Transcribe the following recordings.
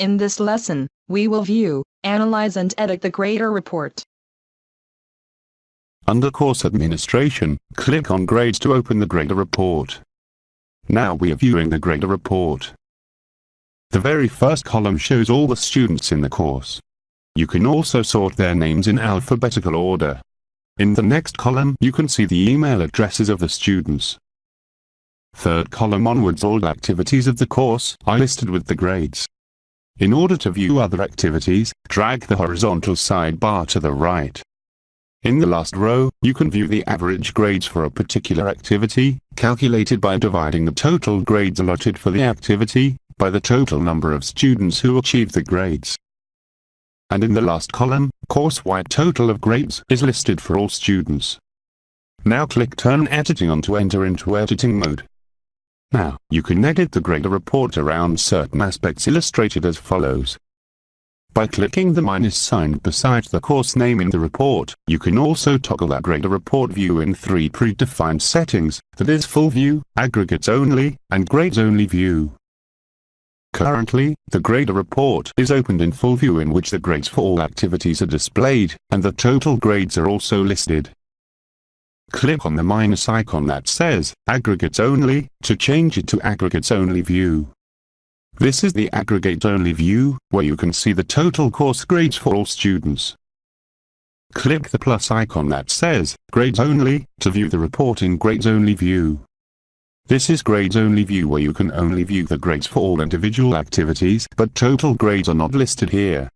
In this lesson, we will view, analyze and edit the grader report. Under Course Administration, click on Grades to open the grader report. Now we are viewing the grader report. The very first column shows all the students in the course. You can also sort their names in alphabetical order. In the next column you can see the email addresses of the students. Third column onwards all activities of the course are listed with the grades. In order to view other activities, drag the horizontal sidebar to the right. In the last row, you can view the average grades for a particular activity, calculated by dividing the total grades allotted for the activity, by the total number of students who achieved the grades. And in the last column, course-wide total of grades is listed for all students. Now click Turn Editing on to enter into editing mode. Now, you can edit the grader report around certain aspects illustrated as follows. By clicking the minus sign beside the course name in the report, you can also toggle that grader report view in three predefined settings, that is full view, aggregates only, and grades only view. Currently, the grader report is opened in full view in which the grades for all activities are displayed, and the total grades are also listed. Click on the minus icon that says, Aggregates Only, to change it to Aggregates Only View. This is the Aggregate Only view, where you can see the total course grades for all students. Click the plus icon that says, Grades Only, to view the report in Grades Only view. This is Grades Only view where you can only view the grades for all individual activities, but total grades are not listed here.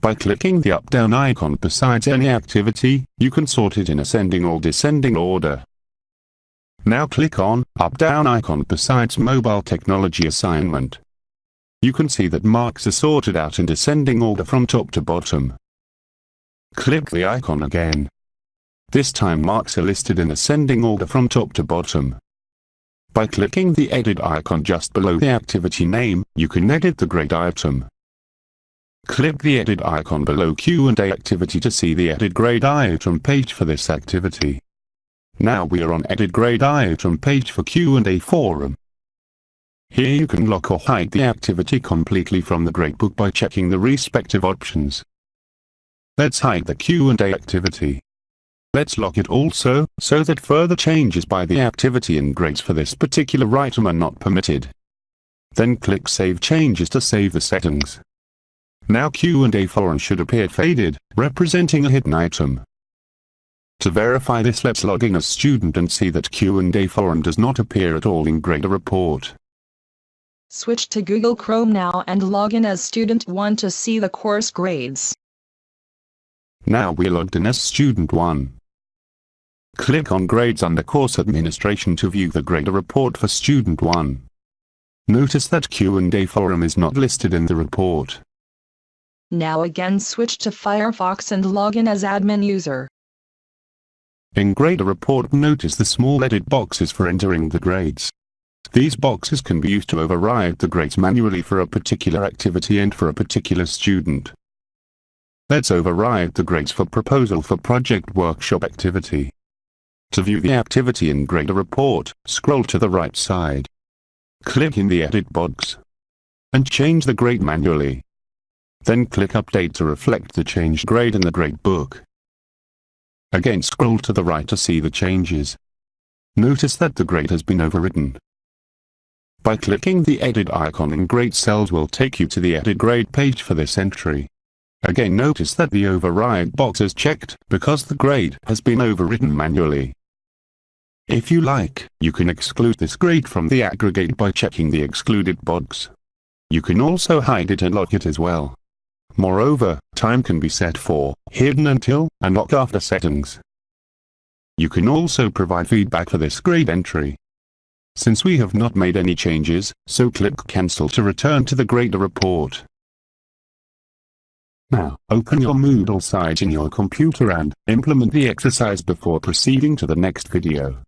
By clicking the up-down icon besides any activity, you can sort it in ascending or descending order. Now click on up-down icon besides mobile technology assignment. You can see that marks are sorted out in descending order from top to bottom. Click the icon again. This time marks are listed in ascending order from top to bottom. By clicking the edit icon just below the activity name, you can edit the grade item. Click the edit icon below Q&A activity to see the edit grade item page for this activity. Now we are on edit grade item page for Q&A forum. Here you can lock or hide the activity completely from the gradebook by checking the respective options. Let's hide the Q&A activity. Let's lock it also, so that further changes by the activity in grades for this particular item are not permitted. Then click Save Changes to save the settings. Now Q&A forum should appear faded, representing a hidden item. To verify this let's log in as student and see that Q&A forum does not appear at all in grader report. Switch to Google Chrome now and log in as student 1 to see the course grades. Now we logged in as student 1. Click on Grades under Course Administration to view the grader report for student 1. Notice that Q&A forum is not listed in the report. Now again switch to Firefox and log in as admin user. In Grader Report notice the small edit boxes for entering the grades. These boxes can be used to override the grades manually for a particular activity and for a particular student. Let's override the grades for proposal for project workshop activity. To view the activity in Grader Report, scroll to the right side. Click in the Edit box. And change the grade manually. Then click Update to reflect the changed grade in the gradebook. Again scroll to the right to see the changes. Notice that the grade has been overwritten. By clicking the Edit icon in Grade Cells will take you to the Edit Grade page for this entry. Again notice that the Override box is checked, because the grade has been overwritten manually. If you like, you can exclude this grade from the aggregate by checking the excluded box. You can also hide it and lock it as well. Moreover, time can be set for hidden until and lock after settings. You can also provide feedback for this grade entry. Since we have not made any changes, so click cancel to return to the grader report. Now, open your Moodle site in your computer and implement the exercise before proceeding to the next video.